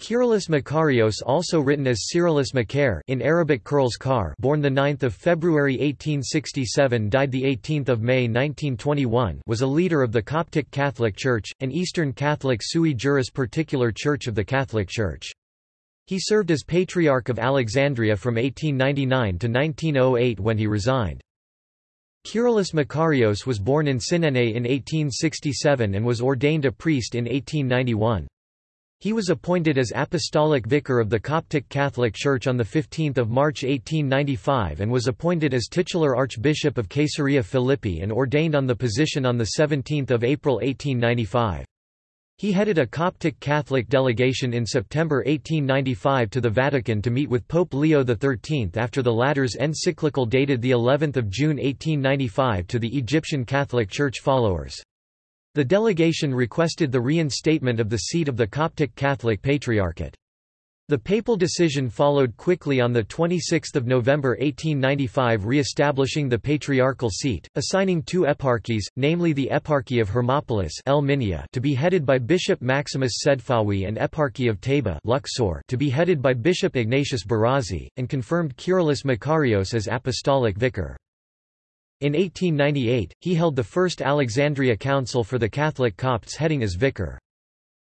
Kyrillos Makarios also written as Cyrillus Makar in Arabic Kurls Kar born 9 February 1867 died 18 May 1921 was a leader of the Coptic Catholic Church, an Eastern Catholic sui juris particular church of the Catholic Church. He served as Patriarch of Alexandria from 1899 to 1908 when he resigned. Kyrillos Makarios was born in Sinene in 1867 and was ordained a priest in 1891. He was appointed as Apostolic Vicar of the Coptic Catholic Church on 15 March 1895 and was appointed as titular Archbishop of Caesarea Philippi and ordained on the position on 17 April 1895. He headed a Coptic Catholic delegation in September 1895 to the Vatican to meet with Pope Leo XIII after the latter's encyclical dated of June 1895 to the Egyptian Catholic Church followers. The delegation requested the reinstatement of the seat of the Coptic Catholic Patriarchate. The papal decision followed quickly on 26 November 1895 re-establishing the patriarchal seat, assigning two eparchies, namely the Eparchy of Hermopolis to be headed by Bishop Maximus Sedfawi and Eparchy of Taba Luxor to be headed by Bishop Ignatius Barazi, and confirmed Kyrillos Makarios as apostolic vicar. In 1898, he held the first Alexandria Council for the Catholic Copts heading as vicar.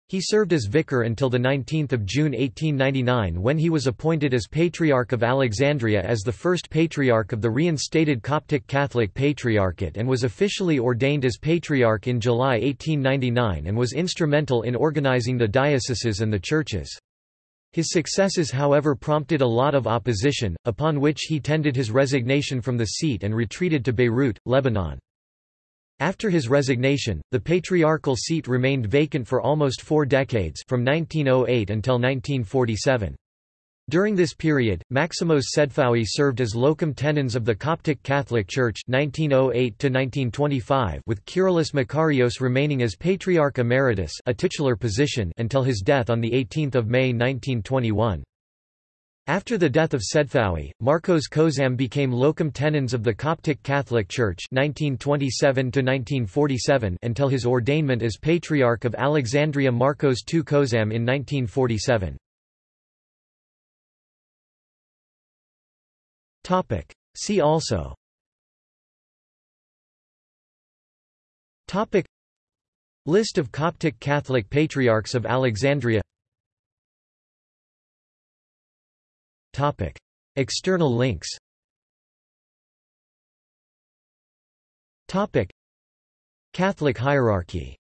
He served as vicar until 19 June 1899 when he was appointed as Patriarch of Alexandria as the first Patriarch of the reinstated Coptic Catholic Patriarchate and was officially ordained as Patriarch in July 1899 and was instrumental in organizing the dioceses and the churches. His successes however prompted a lot of opposition, upon which he tendered his resignation from the seat and retreated to Beirut, Lebanon. After his resignation, the patriarchal seat remained vacant for almost four decades from 1908 until 1947. During this period, Maximos Sedfawi served as locum tenens of the Coptic Catholic Church 1908 with Kyrillos Makarios remaining as Patriarch Emeritus a titular position until his death on 18 May 1921. After the death of Sedfawi, Marcos Kozam became locum tenens of the Coptic Catholic Church 1927 until his ordainment as Patriarch of Alexandria Marcos II Kozam in 1947. Topic. See also Topic. List of Coptic Catholic Patriarchs of Alexandria Topic. External links Topic. Catholic hierarchy